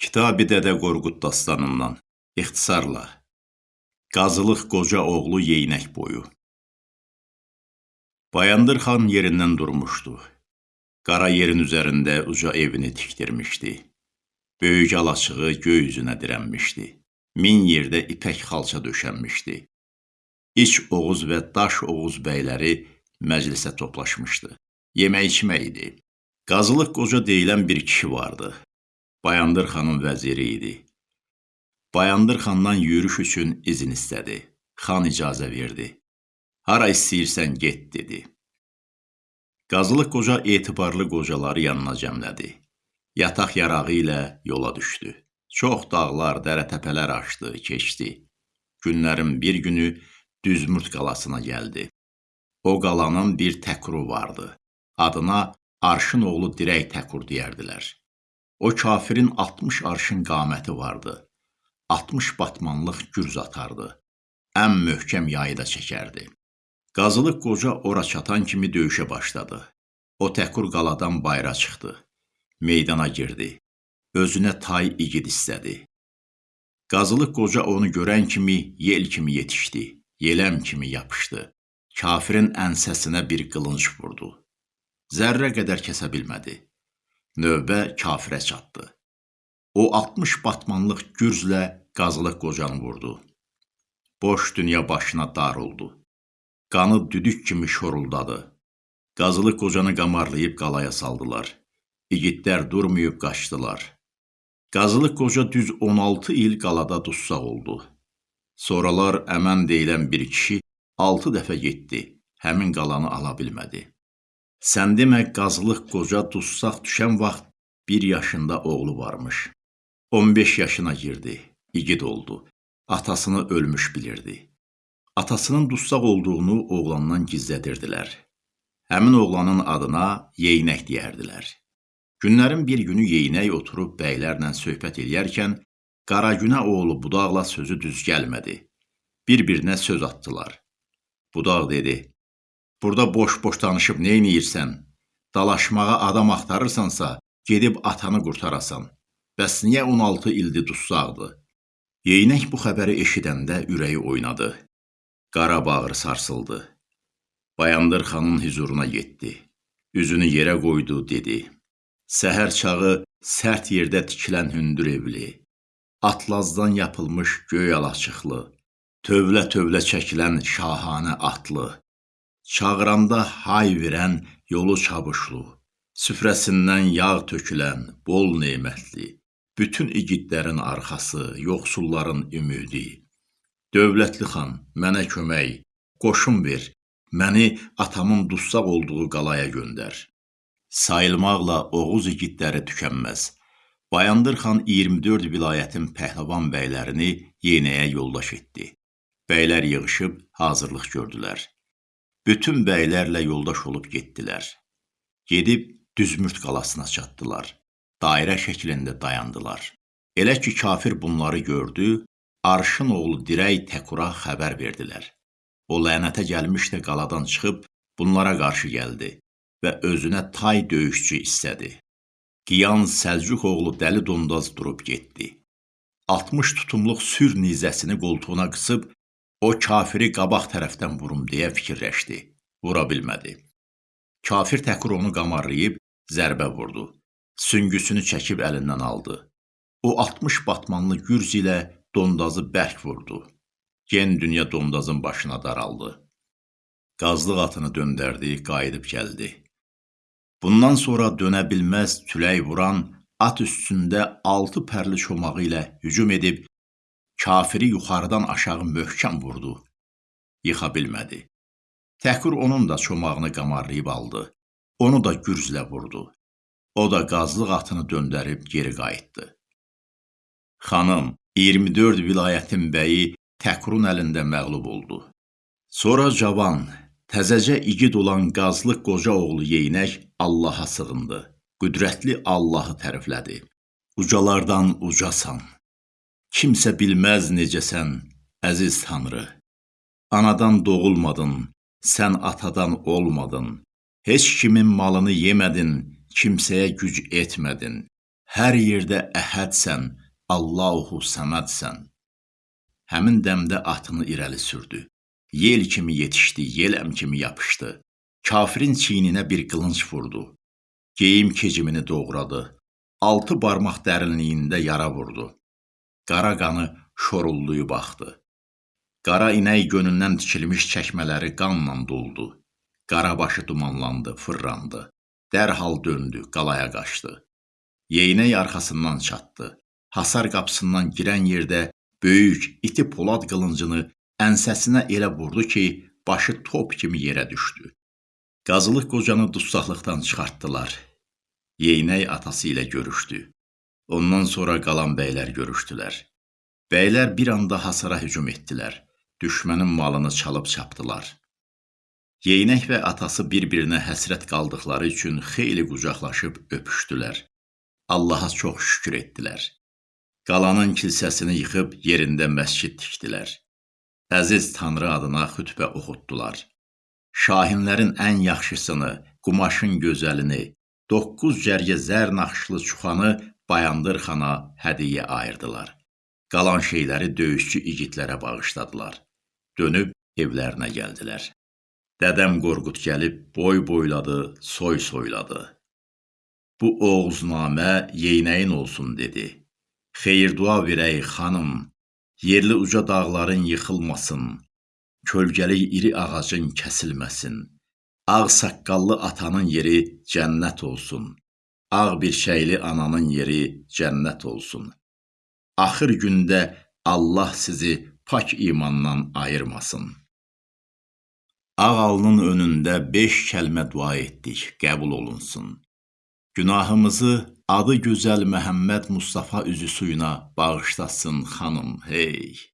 Kitabi Dədə Qorqud dastanından ixtisarla Qazılıq qoca oğlu Yeynək boyu Bayandır xan yerindən durmuşdu. Qara yerin üzərində uca evini tikdirmişdi. Böyük alaçığı göy üzünə dirənmişdi. Min yerdə ipək xalça döşənmişdi. İç Oğuz və Daş Oğuz bəyləri məclisə toplaşmışdı. Yemək içmək idi. Qazılıq qoca deyilən bir kişi vardı. Bayandır xanın vəziri idi. Bayandır xandan yürüş üçün izin istədi. Xan icazə verdi. Hara istəyirsən get, dedi. Qazılıq qoca etibarlı qocaları yanına cəmlədi. Yataq yarağı ilə yola düşdü. Çox dağlar, dərə-təpələr aşdı, keçdi. Günlərin bir günü Düzmürt qalasına gəldi. O qalanın bir təkuru vardı. Adına Arşın oğlu Dirək Təkur deyərdilər. O kafirin 60 arşın qaməti vardı. 60 batmanlıq gürz atardı. Ən möhkəm yayı da çəkərdi. Qazılıq qoca ora çatan kimi döyüşə başladı. O təkur qaladan bayra çıxdı. Meydana girdi. Özünə tay igid istədi. Qazılıq qoca onu görən kimi yel kimi yetişdi. Yeləm kimi yapışdı. Kafirin ənsəsinə bir qılınc vurdu. Zərrə qədər kəsə bilmədi. Növbə kafirə çatdı. O 60 batmanlıq gürzlə qazılıq qocanı vurdu. Boş dünya başına dar oldu. Qanı düdük kimi şoruldadı. Qazılıq qocanı qamarlayıb qalaya saldılar. İgidlər durmayıb qaçdılar. Qazılıq qoca düz 16 il qalada dussaq oldu. Sonralar əmən deyilən bir kişi 6 dəfə getdi, həmin qalanı ala bilmədi. Sən demə qazılıq qoca dussaq düşən vaxt bir yaşında oğlu varmış. 15 yaşına girdi, igid oldu. Atasını ölmüş bilirdi. Atasının dussaq olduğunu oğlandan gizlədirdilər. Həmin oğlanın adına Yeynək deyərdilər. Günlərin bir günü Yeynək oturub bəylərlə söhbət eləyərkən Qaragünə oğlu budaqla sözü düz gəlmədi. Bir-birinə söz atdılar. Budaq dedi: Burada boş-boş danışıb neyniyirsən? Dalaşmağa adam axtarırsansa, gedib atanı qurtarasan. Bəs niyə 16 ildir dussaqdı? Yeynək bu xəbəri eşidəndə ürəyi oynadı. Qara bağrı sarsıldı. Bayandır xanın huzuruna getdi. Üzünü yerə qoydu, dedi. Səhər çağı sərt yerdə tikilən hündür evli, atlazdan yapılmış göy alaçıqlı, tövlə-tövlə çəkilən şahanə atlı, Çağıranda hay verən yolu çabuşlu, süfrəsindən yağ tökülən, bol nemətli, bütün igidlərin arxası, yoxsulların ümidi. Dövlətli xan, mənə kömək, qoşun ver, məni atamın dussaq olduğu qalaya göndər. Sayılmaqla Oğuz igidləri tükənməz. Bayandır xan 24 vilayətin pəhləvan bəylərini yenəyə yoldaş etdi. Bəylər yığışıb hazırlıq gördülər. Bütün bəylərlə yoldaş olub getdilər. Gedib Düzmürt qalasına çatdılar. Dairə şəklində dayandılar. Elə ki kafir bunları gördü, Arşın oğlu Dirək Təkura xəbər verdilər. O lənətə gəlmiş də qaladan çıxıb bunlara qarşı gəldi və özünə tay döyüşçü istədi. Qiyan Səlcuq oğlu Dəli Dondaz durub getdi. 60 tutumluq sür nizəsini qoltuğuna qısıb O kafiri qabaq tərəfdən vurum deyə fikirləşdi. Vura bilmədi. Kafir təkur onu qamarlayıb zərbə vurdu. Süngüsünü çəkib əlindən aldı. O 60 batmanlı gürz ilə dondazı bərk vurdu. Gen dünya dondazın başına daraldı. Qazlıq atını döndərdi, qayıdıb gəldi. Bundan sonra dönə bilməz tülək vuran at üstündə altı pərli çomağı ilə hücum edib kafiri yuxarıdan aşağı möhkəm vurdu. Yıxa bilmədi. Təkur onun da çomağını qamarlayıb aldı. Onu da gürzlə vurdu. O da qazlıq atını döndərib geri qayıtdı. Xanım, 24 vilayətin bəyi Təkurun əlində məğlub oldu. Sonra cavan, təzəcə igid olan qazlıq qoca oğlu Yeynək Allaha sığındı. Qüdrətli Allahı təriflədi. Ucalardan ucasan, Kimsə bilməz necəsən, əziz Tanrı. Anadan doğulmadın, sən atadan olmadın. Heç kimin malını yemədin, kimsəyə güc etmədin. Hər yerdə əhədsən, Allahu səmədsən. Həmin dəmdə atını irəli sürdü. Yel kimi yetişdi, yeləm kimi yapışdı. Kafirin çiyninə bir qılınc vurdu. Geyim kecimini doğradı. Altı barmaq dərinliyində yara vurdu. Qara qanı şorulluyub baxdı. Qara inək gönündən tikilmiş çəkmələri qanla doldu. Qarabaşı dumanlandı, fırrandı. Dərhal döndü, qalaya qaçdı. Yeynək arxasından çatdı. Hasar qapısından girən yerdə böyük, iti polad qılıncını ənsəsinə elə vurdu ki, başı top kimi yerə düşdü. Qazılıq qocanı dustaqlıqdan çıxartdılar. Yeynək atası ilə görüşdü. Ondan sonra qalan bəylər görüşdülər. Bəylər bir anda hasara hücum etdilər. Düşmənin malını çalıb çapdılar. Yeynək və atası bir-birinə həsrət qaldıqları üçün xeyli qucaqlaşıb öpüşdülər. Allaha çox şükür etdilər. Qalanın kilsəsini yıxıb yerində məscid tikdilər. Əziz Tanrı adına xütbə oxutdular. Şahinlərin ən yaxşısını, qumaşın gözəlini, 9 cərgə zər naxışlı çuxanı Bayandır xana hədiyyə ayırdılar. Qalan şeyləri döyüşçü igidlərə bağışladılar. Dönüb evlərinə gəldilər. Dədəm Qorqud gəlib boy boyladı, soy soyladı. Bu oğuznamə yeynəyin olsun dedi. Xeyir-dua verək xanım, yerli uca dağların yıxılmasın, kölgəli iri ağacın kəsilməsin. Ağ saqqallı atanın yeri cənnət olsun. Ağ bir şeyli ananın yeri cənnət olsun. Axır gündə Allah sizi pak imandan ayırmasın. Ağ alnın önündə beş kəlmə dua etdik, qəbul olunsun. Günahımızı adı gözəl Məhəmməd Mustafa üzü suyuna bağışlasın xanım, hey.